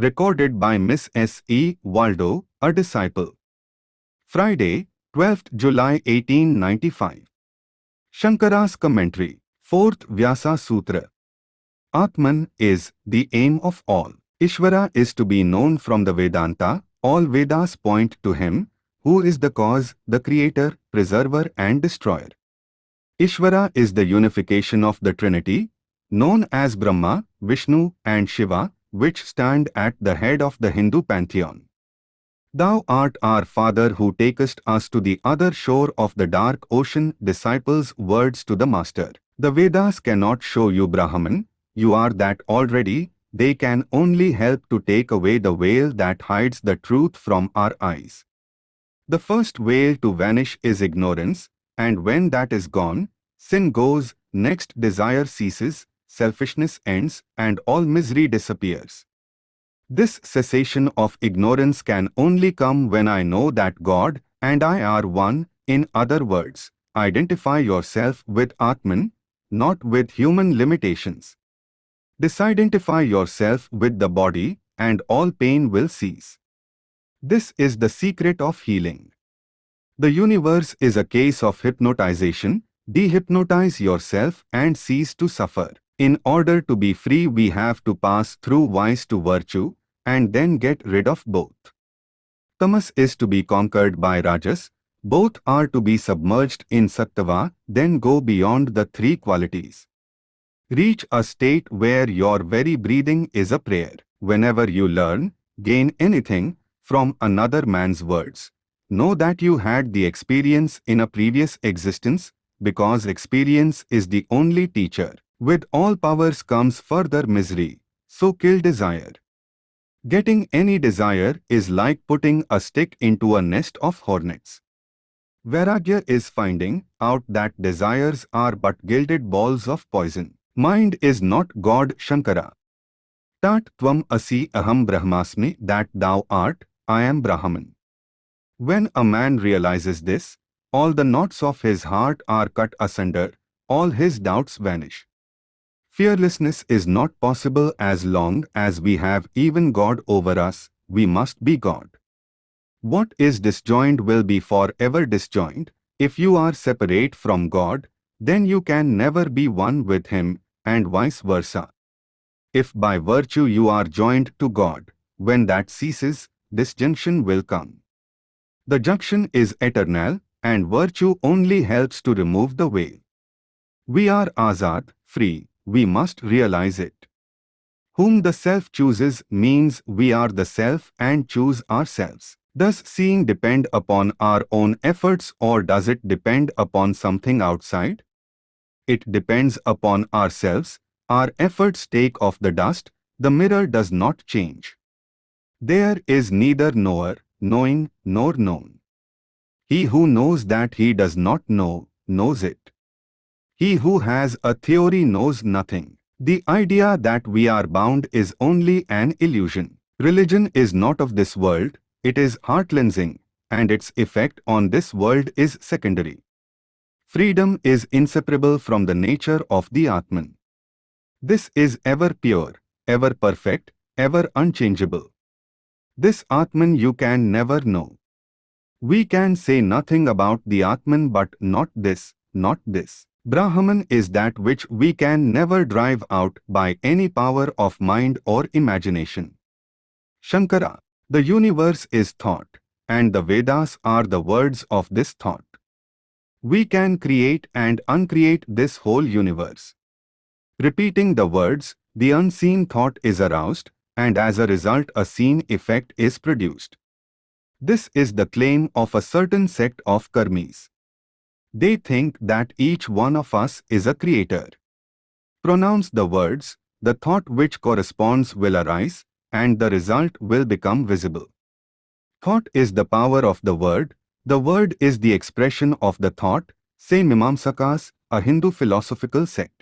Recorded by Miss S. E. Waldo, a disciple. Friday, 12th July 1895. Shankara's commentary. 4th Vyasa Sutra. Atman is the aim of all. Ishvara is to be known from the Vedanta. All Vedas point to him, who is the cause, the creator, preserver and destroyer. Ishvara is the unification of the Trinity, known as Brahma, Vishnu and Shiva, which stand at the head of the Hindu pantheon. Thou art our Father who takest us to the other shore of the dark ocean, disciples' words to the Master. The Vedas cannot show you Brahman, you are that already, they can only help to take away the veil that hides the truth from our eyes. The first veil to vanish is ignorance, and when that is gone, sin goes, next desire ceases, selfishness ends, and all misery disappears. This cessation of ignorance can only come when I know that God and I are one, in other words, identify yourself with Atman, not with human limitations. Disidentify yourself with the body and all pain will cease. This is the secret of healing. The universe is a case of hypnotization. Dehypnotize yourself and cease to suffer. In order to be free we have to pass through vice to virtue and then get rid of both. Tamas is to be conquered by Rajas. Both are to be submerged in Sattva, then go beyond the three qualities. Reach a state where your very breathing is a prayer. Whenever you learn, gain anything from another man's words, know that you had the experience in a previous existence because experience is the only teacher. With all powers comes further misery, so kill desire. Getting any desire is like putting a stick into a nest of hornets. Vairagya is finding out that desires are but gilded balls of poison. Mind is not God Shankara. Tat tvam asi aham brahmasmi that thou art, I am Brahman. When a man realizes this, all the knots of his heart are cut asunder, all his doubts vanish. Fearlessness is not possible as long as we have even God over us, we must be God. What is disjoined will be forever disjoined. If you are separate from God, then you can never be one with Him, and vice versa. If by virtue you are joined to God, when that ceases, disjunction will come. The junction is eternal, and virtue only helps to remove the veil. We are azad, free, we must realize it. Whom the self chooses means we are the self and choose ourselves. Does seeing depend upon our own efforts or does it depend upon something outside? it depends upon ourselves, our efforts take off the dust, the mirror does not change. There is neither knower, knowing, nor known. He who knows that he does not know, knows it. He who has a theory knows nothing. The idea that we are bound is only an illusion. Religion is not of this world, it is heart-cleansing, and its effect on this world is secondary. Freedom is inseparable from the nature of the Atman. This is ever pure, ever perfect, ever unchangeable. This Atman you can never know. We can say nothing about the Atman but not this, not this. Brahman is that which we can never drive out by any power of mind or imagination. Shankara, the universe is thought, and the Vedas are the words of this thought. We can create and uncreate this whole universe. Repeating the words, the unseen thought is aroused, and as a result a seen effect is produced. This is the claim of a certain sect of karmis. They think that each one of us is a creator. Pronounce the words, the thought which corresponds will arise, and the result will become visible. Thought is the power of the word, the word is the expression of the thought, say Mimamsakas, a Hindu philosophical sect.